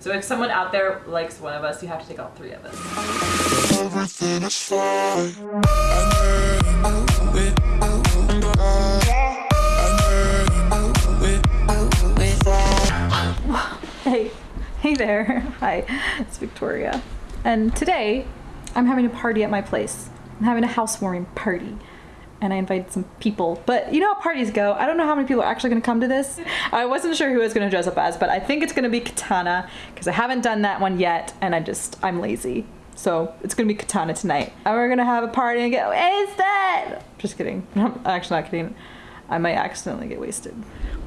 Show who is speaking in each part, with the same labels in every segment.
Speaker 1: So if someone out there likes one of us, you have to take all three of us.
Speaker 2: Everything is fine. I'm over it, over
Speaker 3: Hey, hey there. Hi, it's Victoria. And today I'm having a party at my place. I'm having a housewarming party. And I invited some people. But you know how parties go. I don't know how many people are actually going to come to this. I wasn't sure who I was going to dress up as, but I think it's going to be Katana because I haven't done that one yet and I just, I'm lazy. So it's going to be Katana tonight. And we're going to have a party and go, is that? Just kidding. I'm actually not kidding. I might accidentally get wasted.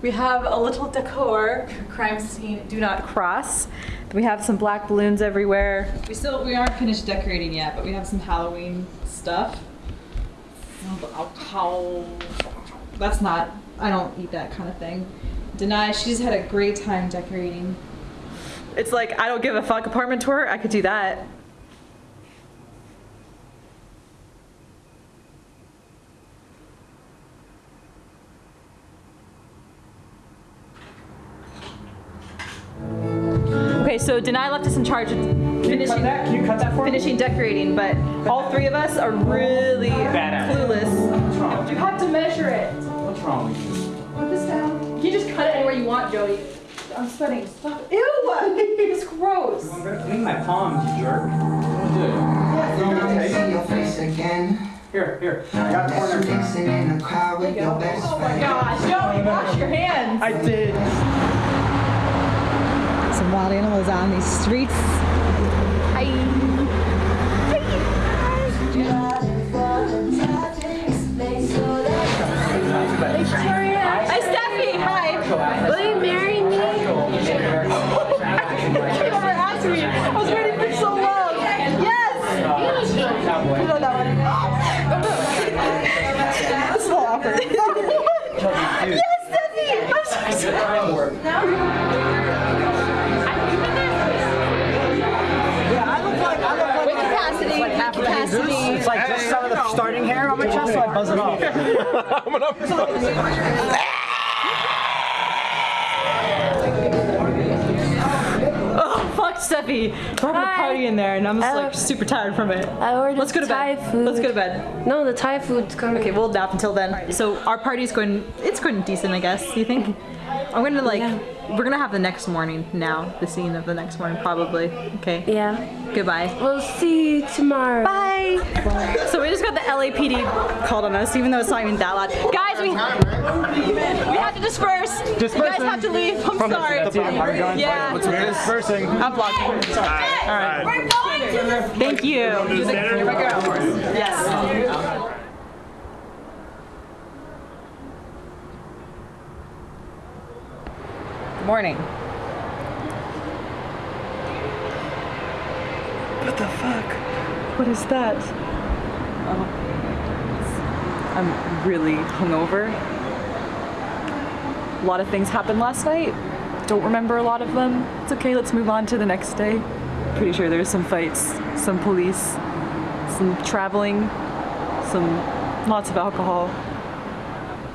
Speaker 3: We have a little decor, crime scene, do not cross. We have some black balloons everywhere. We still, we aren't finished decorating yet, but we have some Halloween stuff. That's not, I don't eat that kind of thing. Deny, she's had a great time decorating. It's like, I don't give a fuck apartment tour, I could do that. Okay, so Deny left us in charge of finishing,
Speaker 4: Can you cut that for me?
Speaker 3: decorating, but all three of us are really
Speaker 4: Badass.
Speaker 3: clueless.
Speaker 5: You have to measure it.
Speaker 4: What's wrong with you?
Speaker 5: Put this down. You just cut it anywhere you want, Jody. I'm sweating. Stop. Ew! It's gross.
Speaker 4: I'm gonna clean my palms, you jerk.
Speaker 6: See your face again.
Speaker 4: Here, here. I got
Speaker 6: That's
Speaker 4: corner.
Speaker 6: you in the crowd with your best
Speaker 5: Oh my gosh, Jody, wash your hands.
Speaker 4: I did.
Speaker 3: Some wild animals on these streets. Hi, Hi. Hi. Hi, Steffi. Hi.
Speaker 5: Will you marry me?
Speaker 3: You never asked me. I was waiting for so long. Yes. Steffi. I'm so excited.
Speaker 4: Chest, so I buzz it off.
Speaker 3: Oh, fuck Steffi. We're having a party in there and I'm just like super tired from it.
Speaker 7: I ordered
Speaker 3: Let's go to
Speaker 7: Thai
Speaker 3: bed.
Speaker 7: food.
Speaker 3: Let's go to bed.
Speaker 7: No, the Thai food's coming.
Speaker 3: Okay, we'll nap until then. So our party's going, it's going decent, I guess. You think? I'm gonna like,
Speaker 7: Yeah.
Speaker 3: We're gonna have the next morning now, the scene of the next morning probably. Okay.
Speaker 7: Yeah.
Speaker 3: Goodbye.
Speaker 7: We'll see you tomorrow.
Speaker 3: Bye. Bye. So we just got the LAPD called on us, even though it's not even that loud. Guys, we we have to disperse. You guys have to leave. I'm sorry. Yeah.
Speaker 4: Dispersing.
Speaker 3: I'm vlogging. Sorry. All right. Thank you. Yes. Morning. What the fuck? What is that? Oh. I'm really hungover. A lot of things happened last night. Don't remember a lot of them. It's okay, let's move on to the next day. Pretty sure there's some fights, some police, some traveling, some lots of alcohol.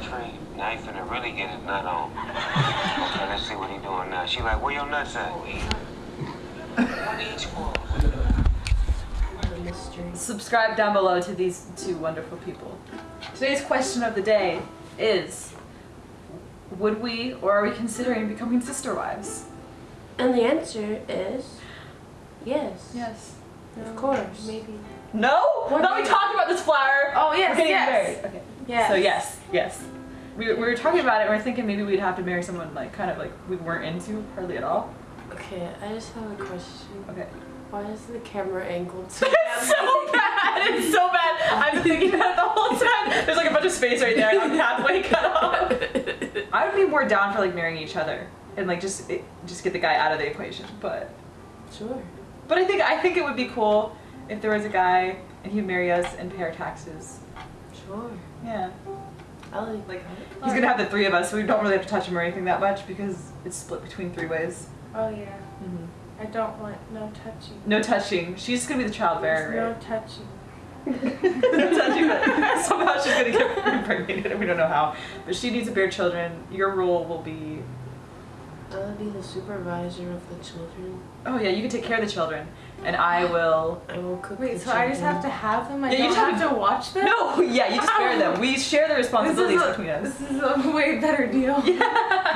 Speaker 8: Tree, now he finna really get his nut on. Okay, let's see what he doing now. She like, where your nuts at? What each one?
Speaker 1: Subscribe down below to these two wonderful people. Today's question of the day is Would we or are we considering becoming sister wives?
Speaker 7: And the answer is yes.
Speaker 1: Yes.
Speaker 7: Of course. Maybe.
Speaker 1: No?
Speaker 7: What
Speaker 1: no,
Speaker 7: do
Speaker 1: we talked about this flower.
Speaker 5: Oh, yes,
Speaker 1: We're getting
Speaker 5: yes.
Speaker 1: married. Okay.
Speaker 7: Yes.
Speaker 1: So yes, yes. We, we were talking about it. and We are thinking maybe we'd have to marry someone like kind of like we weren't into hardly at all.
Speaker 7: Okay, I just have a question.
Speaker 1: Okay.
Speaker 7: Why is the camera angled so
Speaker 1: It's so bad. It's so bad. I've been thinking about it the whole time. There's like a bunch of space right there. I'm halfway cut off. I would be more down for like marrying each other and like just it, just get the guy out of the equation. But
Speaker 7: Sure.
Speaker 1: but I think I think it would be cool if there was a guy and he'd marry us and pay our taxes.
Speaker 7: Sure.
Speaker 1: Yeah.
Speaker 7: I like
Speaker 1: Like he's gonna have the three of us, so we don't really have to touch him or anything that much because it's split between three ways.
Speaker 5: Oh yeah. Mm-hmm. I don't want no touching.
Speaker 1: No touching. She's gonna be the child
Speaker 5: There's
Speaker 1: bearer,
Speaker 5: no touching.
Speaker 1: no touching. But somehow she's gonna get impregnated, and we don't know how. But she needs to bear children. Your rule will be
Speaker 7: I'll be the supervisor of the children.
Speaker 3: Oh yeah, you can take care of the children, and I will.
Speaker 7: I will cook
Speaker 5: Wait,
Speaker 7: the
Speaker 5: so I just have to have them? I
Speaker 3: Yeah, you
Speaker 5: don't
Speaker 3: just
Speaker 5: have
Speaker 3: have
Speaker 5: to watch them?
Speaker 3: No, yeah, you just bear them. We share the responsibilities
Speaker 5: a,
Speaker 3: between us.
Speaker 5: this is a way better deal.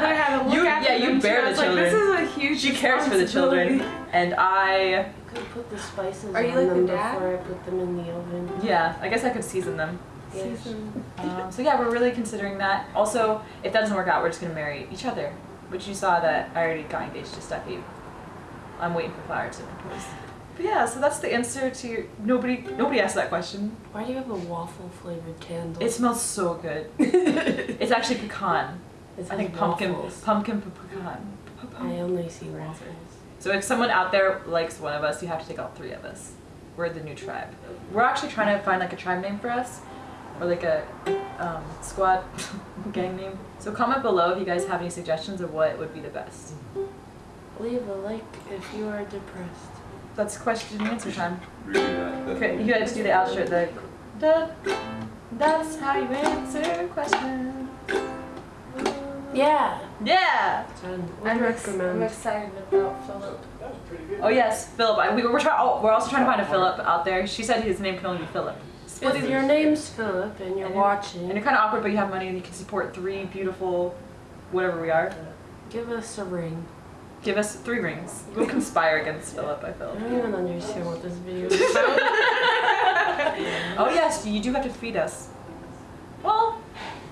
Speaker 5: But I had to look
Speaker 3: You-
Speaker 5: after
Speaker 3: yeah, you
Speaker 5: them too.
Speaker 3: bear
Speaker 5: I
Speaker 3: the
Speaker 5: was like, this is a huge
Speaker 3: She cares for the children, and I.
Speaker 7: could put the spices
Speaker 5: Are you
Speaker 7: on
Speaker 5: like the
Speaker 7: them
Speaker 5: dad?
Speaker 7: before I put them in the oven.
Speaker 3: Yeah, I guess I could season them.
Speaker 7: Yes.
Speaker 5: Season.
Speaker 3: Um, so yeah, we're really considering that. Also, if that doesn't work out, we're just gonna marry each other. Which you saw that I already got engaged to Steffi. I'm waiting for Flower to propose. But yeah, so that's the answer to your. Nobody, nobody asked that question.
Speaker 7: Why do you have a waffle flavored candle?
Speaker 3: It smells so good. it's actually pecan.
Speaker 7: It
Speaker 3: I think pumpkin,
Speaker 7: waffles.
Speaker 3: pumpkin pe- pecan.
Speaker 7: I only see waffles.
Speaker 3: So if someone out there likes one of us, you have to take all three of us. We're the new tribe. We're actually trying to find like a tribe name for us, or like a um, squad gang name. So comment below if you guys have any suggestions of what would be the best.
Speaker 7: Leave a like if you are depressed.
Speaker 3: That's question and answer time.
Speaker 9: Really that. that
Speaker 3: Okay, you guys do the outro. The da, that's how you answer questions.
Speaker 7: Yeah.
Speaker 3: Yeah.
Speaker 7: Jen, what
Speaker 5: I'm,
Speaker 7: do you
Speaker 5: ex- I'm
Speaker 7: recommend?
Speaker 5: excited about Philip.
Speaker 3: Oh yes, Philip. I, we, we're trying. Oh, we're also trying to find a Philip out there. She said his name can only be Philip.
Speaker 7: If your name's Philip and you're
Speaker 3: And you're-
Speaker 7: watching,
Speaker 3: And you're kind of awkward, but you have money and you can support three beautiful, whatever we are.
Speaker 7: give us a ring.
Speaker 3: Give us three rings. We'll conspire against Philip, I feel.
Speaker 7: I
Speaker 3: feel.
Speaker 7: don't even understand what this video is about.
Speaker 3: Oh yes, you do have to feed us. Well,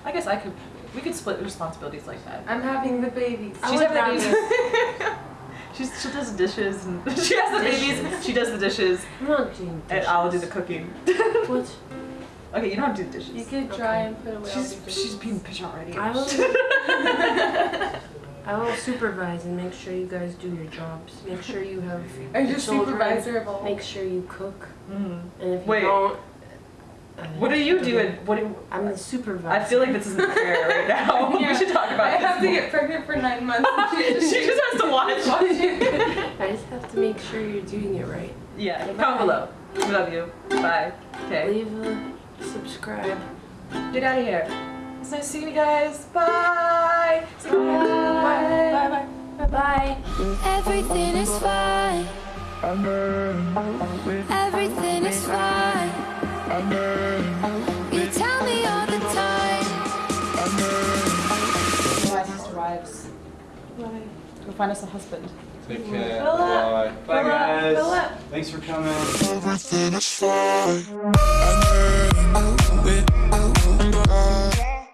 Speaker 3: I guess I could. We could split responsibilities like that.
Speaker 5: I'm having the babies.
Speaker 3: She's having the
Speaker 7: rather-
Speaker 3: babies. She's, she does the dishes and she has the babies. She does the dishes,
Speaker 7: I'm not doing dishes.
Speaker 3: and I'll do the cooking.
Speaker 7: What?
Speaker 3: Okay, you don't have to do the dishes.
Speaker 5: You could try and put away
Speaker 3: She's
Speaker 5: dishes.
Speaker 3: she's being bitch already.
Speaker 7: I will. I will supervise and make sure you guys do your jobs. Make sure you have
Speaker 5: Are you supervisor of all?
Speaker 7: Make sure you cook.
Speaker 3: Mhm.
Speaker 7: And if you
Speaker 3: Wait.
Speaker 7: don't, uh,
Speaker 3: What are you doing? What? Do,
Speaker 7: I'm the supervisor.
Speaker 3: I feel like this isn't fair right now.
Speaker 5: Yeah.
Speaker 3: We should talk about
Speaker 5: I
Speaker 3: this.
Speaker 5: have to get pregnant for nine months.
Speaker 3: she just has to watch.
Speaker 7: I just have to make sure you're doing it right.
Speaker 3: yeah, comment below. We love you. Bye. Okay.
Speaker 7: Leave a subscribe.
Speaker 3: Get out of here. It's nice seeing you guys. Bye. Say bye.
Speaker 7: Bye bye. Bye bye.
Speaker 10: Everything is fine. Everything is fine. You tell me all the time.
Speaker 3: Bye. Go find us a husband.
Speaker 9: Take care.
Speaker 3: Philip.
Speaker 9: Bye. Bye, guys.
Speaker 3: Philip.
Speaker 9: Thanks for coming.
Speaker 2: Everything is fine.